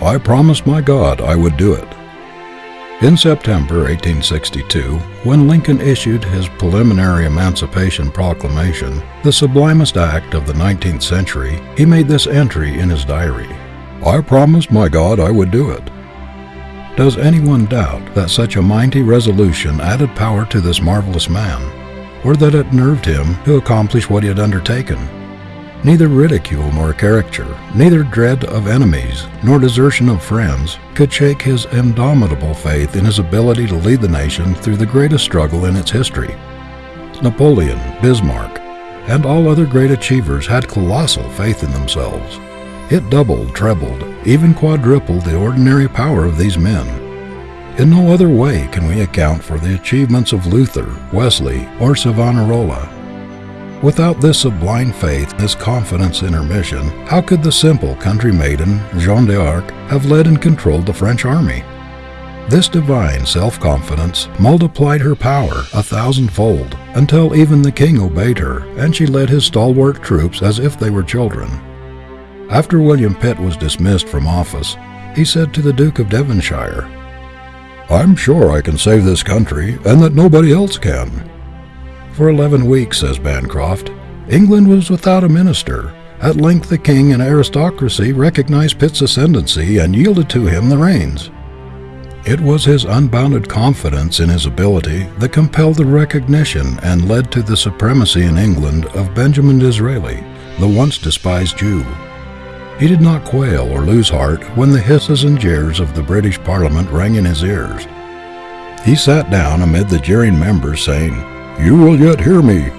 I promised my God I would do it. In September 1862, when Lincoln issued his preliminary Emancipation Proclamation, the sublimest act of the 19th century, he made this entry in his diary I promised my God I would do it. Does anyone doubt that such a mighty resolution added power to this marvelous man, or that it nerved him to accomplish what he had undertaken? Neither ridicule nor caricature, neither dread of enemies nor desertion of friends, could shake his indomitable faith in his ability to lead the nation through the greatest struggle in its history. Napoleon, Bismarck, and all other great achievers had colossal faith in themselves. It doubled, trebled, even quadrupled the ordinary power of these men. In no other way can we account for the achievements of Luther, Wesley, or Savonarola Without this sublime faith, this confidence in her mission, how could the simple country maiden, Jeanne d'Arc, have led and controlled the French army? This divine self confidence multiplied her power a thousandfold until even the king obeyed her and she led his stalwart troops as if they were children. After William Pitt was dismissed from office, he said to the Duke of Devonshire, I'm sure I can save this country and that nobody else can. For eleven weeks, says Bancroft, England was without a minister. At length the king and aristocracy recognized Pitt's ascendancy and yielded to him the reins. It was his unbounded confidence in his ability that compelled the recognition and led to the supremacy in England of Benjamin Disraeli, the once despised Jew. He did not quail or lose heart when the hisses and jeers of the British Parliament rang in his ears. He sat down amid the jeering members, saying, you will yet hear me.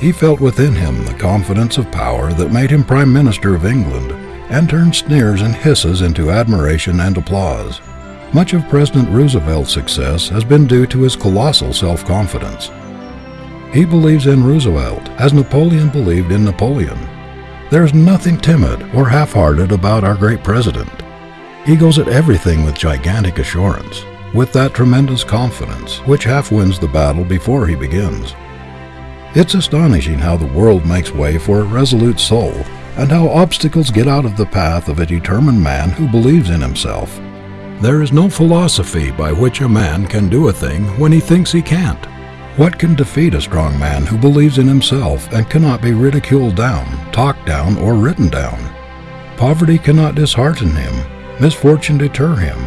He felt within him the confidence of power that made him Prime Minister of England and turned sneers and hisses into admiration and applause. Much of President Roosevelt's success has been due to his colossal self confidence. He believes in Roosevelt as Napoleon believed in Napoleon. There is nothing timid or half hearted about our great president. He goes at everything with gigantic assurance with that tremendous confidence which half wins the battle before he begins. It's astonishing how the world makes way for a resolute soul and how obstacles get out of the path of a determined man who believes in himself. There is no philosophy by which a man can do a thing when he thinks he can't. What can defeat a strong man who believes in himself and cannot be ridiculed down, talked down, or written down? Poverty cannot dishearten him, misfortune deter him,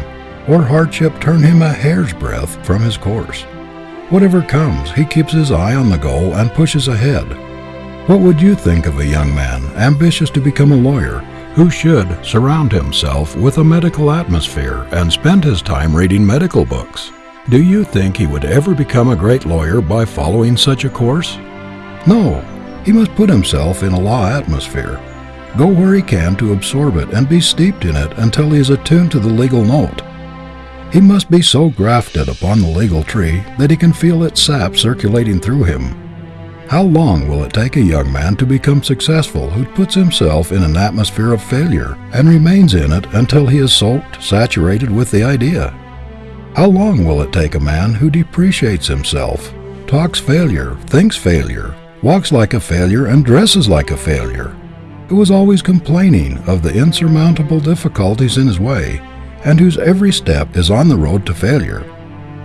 or hardship turn him a hair's breadth from his course. Whatever comes, he keeps his eye on the goal and pushes ahead. What would you think of a young man ambitious to become a lawyer who should surround himself with a medical atmosphere and spend his time reading medical books? Do you think he would ever become a great lawyer by following such a course? No, he must put himself in a law atmosphere. Go where he can to absorb it and be steeped in it until he is attuned to the legal note. He must be so grafted upon the legal tree that he can feel its sap circulating through him. How long will it take a young man to become successful who puts himself in an atmosphere of failure and remains in it until he is soaked, saturated with the idea? How long will it take a man who depreciates himself, talks failure, thinks failure, walks like a failure, and dresses like a failure, who is always complaining of the insurmountable difficulties in his way, and whose every step is on the road to failure.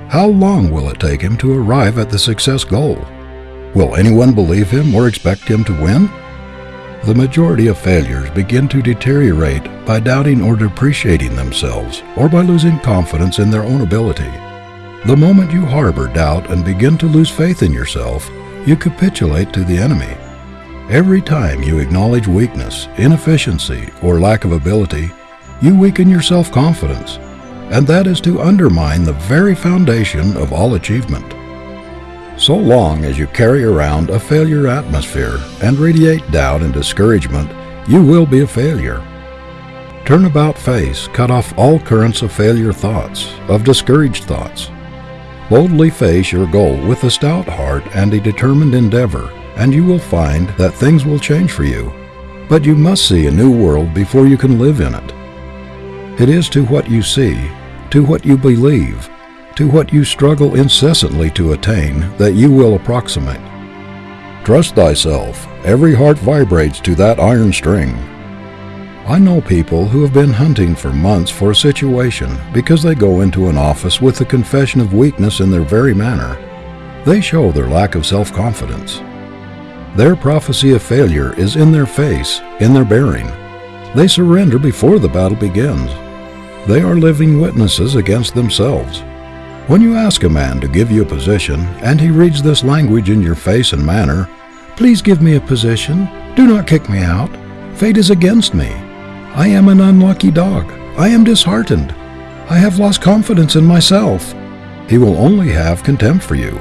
How long will it take him to arrive at the success goal? Will anyone believe him or expect him to win? The majority of failures begin to deteriorate by doubting or depreciating themselves, or by losing confidence in their own ability. The moment you harbor doubt and begin to lose faith in yourself, you capitulate to the enemy. Every time you acknowledge weakness, inefficiency, or lack of ability, you weaken your self confidence, and that is to undermine the very foundation of all achievement. So long as you carry around a failure atmosphere and radiate doubt and discouragement, you will be a failure. Turn about face, cut off all currents of failure thoughts, of discouraged thoughts. Boldly face your goal with a stout heart and a determined endeavor, and you will find that things will change for you. But you must see a new world before you can live in it. It is to what you see, to what you believe, to what you struggle incessantly to attain that you will approximate. Trust thyself, every heart vibrates to that iron string. I know people who have been hunting for months for a situation because they go into an office with a confession of weakness in their very manner. They show their lack of self confidence. Their prophecy of failure is in their face, in their bearing. They surrender before the battle begins. They are living witnesses against themselves. When you ask a man to give you a position and he reads this language in your face and manner, Please give me a position. Do not kick me out. Fate is against me. I am an unlucky dog. I am disheartened. I have lost confidence in myself. He will only have contempt for you.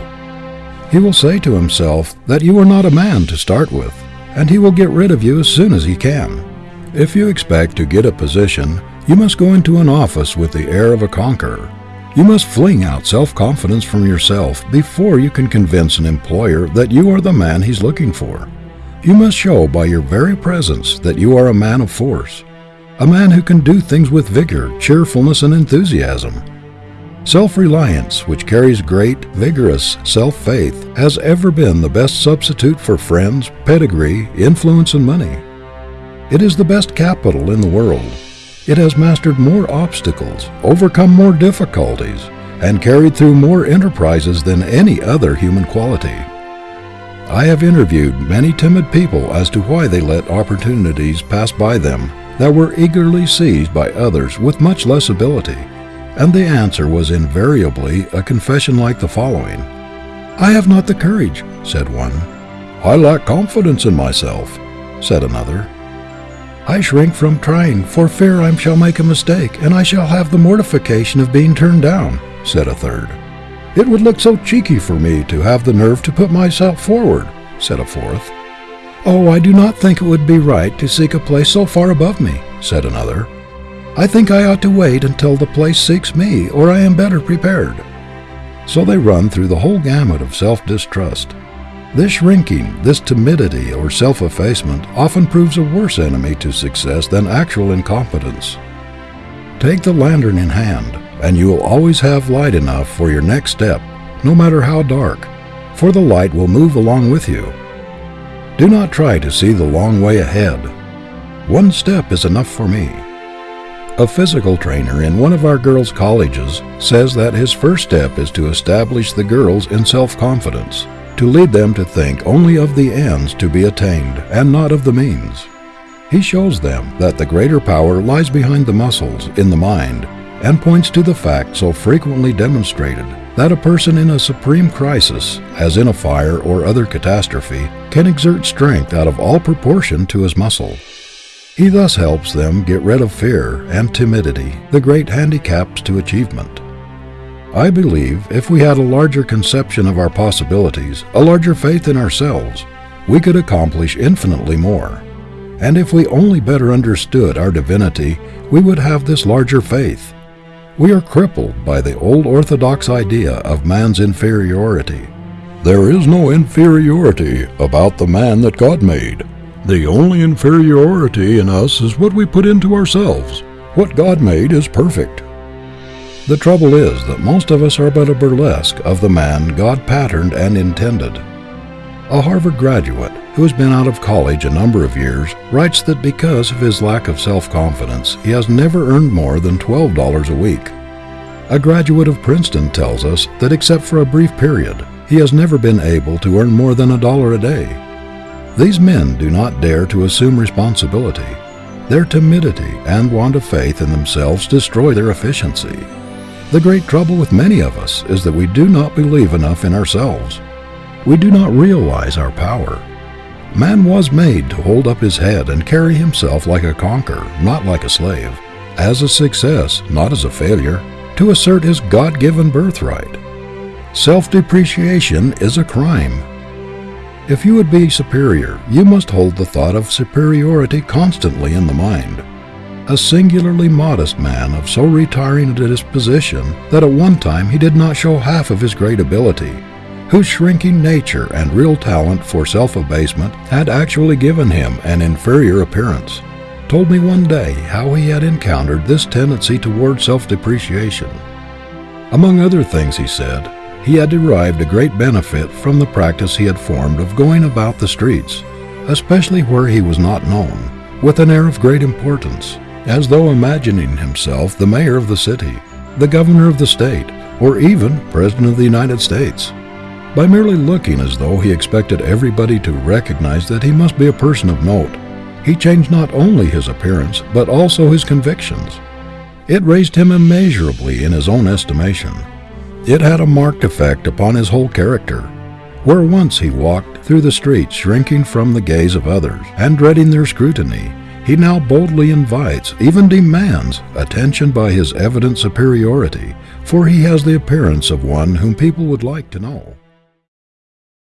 He will say to himself that you are not a man to start with, and he will get rid of you as soon as he can. If you expect to get a position, you must go into an office with the air of a conqueror. You must fling out self confidence from yourself before you can convince an employer that you are the man he's looking for. You must show by your very presence that you are a man of force a man who can do things with vigor, cheerfulness, and enthusiasm. Self reliance, which carries great, vigorous self faith, has ever been the best substitute for friends, pedigree, influence, and money. It is the best capital in the world. It has mastered more obstacles, overcome more difficulties, and carried through more enterprises than any other human quality. I have interviewed many timid people as to why they let opportunities pass by them that were eagerly seized by others with much less ability, and the answer was invariably a confession like the following I have not the courage, said one. I lack confidence in myself, said another. I shrink from trying, for fear I shall make a mistake, and I shall have the mortification of being turned down, said a third. It would look so cheeky for me to have the nerve to put myself forward, said a fourth. Oh, I do not think it would be right to seek a place so far above me, said another. I think I ought to wait until the place seeks me, or I am better prepared. So they run through the whole gamut of self distrust. This shrinking, this timidity or self effacement often proves a worse enemy to success than actual incompetence. Take the lantern in hand, and you will always have light enough for your next step, no matter how dark, for the light will move along with you. Do not try to see the long way ahead. One step is enough for me. A physical trainer in one of our girls' colleges says that his first step is to establish the girls in self confidence, to lead them to think only of the ends to be attained and not of the means. He shows them that the greater power lies behind the muscles, in the mind, and points to the fact so frequently demonstrated that a person in a supreme crisis, as in a fire or other catastrophe, can exert strength out of all proportion to his muscle. He thus helps them get rid of fear and timidity, the great handicaps to achievement. I believe if we had a larger conception of our possibilities, a larger faith in ourselves, we could accomplish infinitely more. And if we only better understood our divinity, we would have this larger faith we are crippled by the old orthodox idea of man's inferiority. There is no inferiority about the man that God made. The only inferiority in us is what we put into ourselves. What God made is perfect. The trouble is that most of us are but a burlesque of the man God patterned and intended. A Harvard graduate who has been out of college a number of years, writes that because of his lack of self confidence, he has never earned more than $12 a week. A graduate of Princeton tells us that except for a brief period, he has never been able to earn more than a dollar a day. These men do not dare to assume responsibility. Their timidity and want of faith in themselves destroy their efficiency. The great trouble with many of us is that we do not believe enough in ourselves. We do not realize our power. Man was made to hold up his head and carry himself like a conqueror, not like a slave, as a success, not as a failure, to assert his God given birthright. Self depreciation is a crime. If you would be superior, you must hold the thought of superiority constantly in the mind. A singularly modest man of so retiring a disposition that at one time he did not show half of his great ability whose shrinking nature and real talent for self abasement had actually given him an inferior appearance, told me one day how he had encountered this tendency toward self depreciation. Among other things, he said, he had derived a great benefit from the practice he had formed of going about the streets, especially where he was not known, with an air of great importance, as though imagining himself the mayor of the city, the governor of the state, or even President of the United States. By merely looking as though he expected everybody to recognize that he must be a person of note, he changed not only his appearance, but also his convictions. It raised him immeasurably in his own estimation. It had a marked effect upon his whole character. Where once he walked through the streets shrinking from the gaze of others and dreading their scrutiny, he now boldly invites, even demands, attention by his evident superiority, for he has the appearance of one whom people would like to know.